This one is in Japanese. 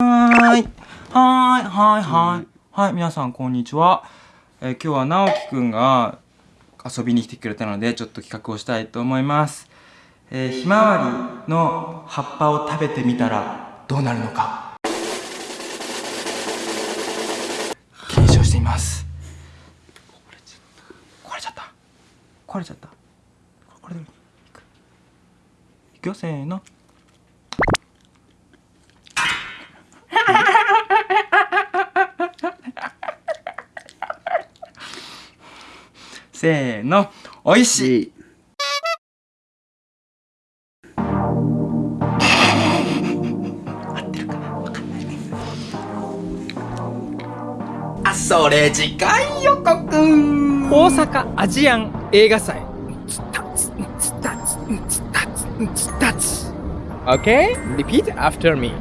はーい。はーい、はい、はい。はい、皆さん、こんにちは。えー今日は直樹くんが遊びに来てくれたので、ちょっと企画をしたいと思います。えーひまわりの葉っぱを食べてみたらどうなるのか。検証してみます。壊れちゃった。壊れちゃった。これでいく。いくよ、せーの。せーの、おいしい。あ、それ次回予告。大阪アジアン映画祭。Okay? Repeat after me